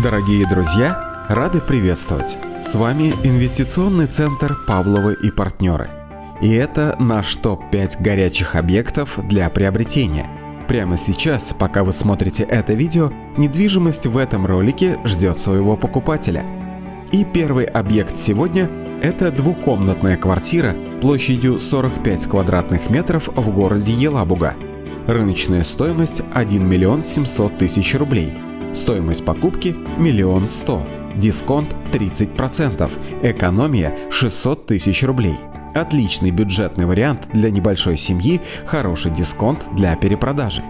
Дорогие друзья, рады приветствовать! С вами инвестиционный центр Павловы и партнеры. И это наш топ-5 горячих объектов для приобретения. Прямо сейчас, пока вы смотрите это видео, недвижимость в этом ролике ждет своего покупателя. И первый объект сегодня – это двухкомнатная квартира площадью 45 квадратных метров в городе Елабуга. Рыночная стоимость 1 миллион 700 тысяч рублей – Стоимость покупки – миллион сто. Дисконт 30%. Экономия 600 тысяч рублей. Отличный бюджетный вариант для небольшой семьи, хороший дисконт для перепродажи.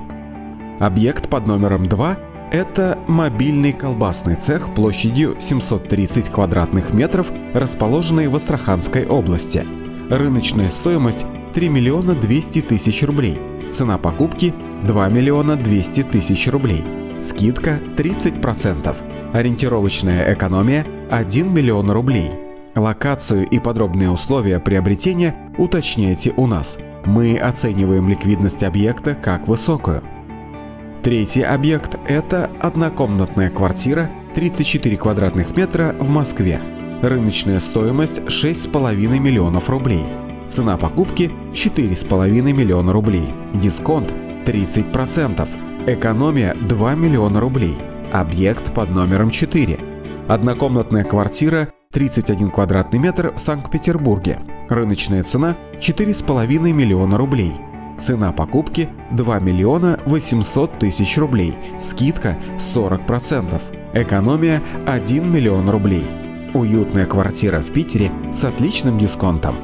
Объект под номером 2 – это мобильный колбасный цех площадью 730 квадратных метров, расположенный в Астраханской области. Рыночная стоимость – 3 миллиона 200 тысяч рублей. Цена покупки – 2 миллиона 200 тысяч рублей. Скидка 30%. Ориентировочная экономия 1 миллион рублей. Локацию и подробные условия приобретения уточняйте у нас. Мы оцениваем ликвидность объекта как высокую. Третий объект – это однокомнатная квартира 34 квадратных метра в Москве. Рыночная стоимость 6,5 миллионов рублей. Цена покупки 4,5 миллиона рублей. Дисконт 30%. Экономия 2 миллиона рублей. Объект под номером 4. Однокомнатная квартира 31 квадратный метр в Санкт-Петербурге. Рыночная цена 4,5 миллиона рублей. Цена покупки 2 миллиона 800 тысяч рублей. Скидка 40%. Экономия 1 миллион рублей. Уютная квартира в Питере с отличным дисконтом.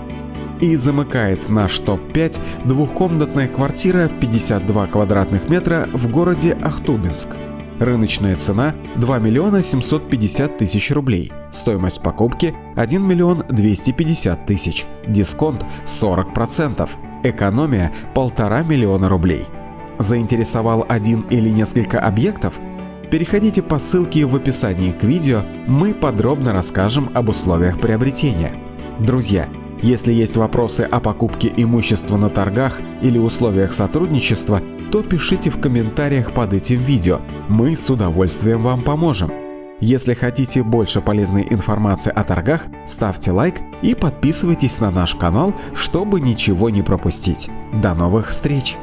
И замыкает наш топ-5 двухкомнатная квартира 52 квадратных метра в городе Ахтубинск. Рыночная цена 2 миллиона 750 тысяч рублей. Стоимость покупки 1 миллион 250 тысяч. Дисконт 40%. Экономия 1,5 миллиона рублей. Заинтересовал один или несколько объектов? Переходите по ссылке в описании к видео, мы подробно расскажем об условиях приобретения. Друзья, если есть вопросы о покупке имущества на торгах или условиях сотрудничества, то пишите в комментариях под этим видео, мы с удовольствием вам поможем. Если хотите больше полезной информации о торгах, ставьте лайк и подписывайтесь на наш канал, чтобы ничего не пропустить. До новых встреч!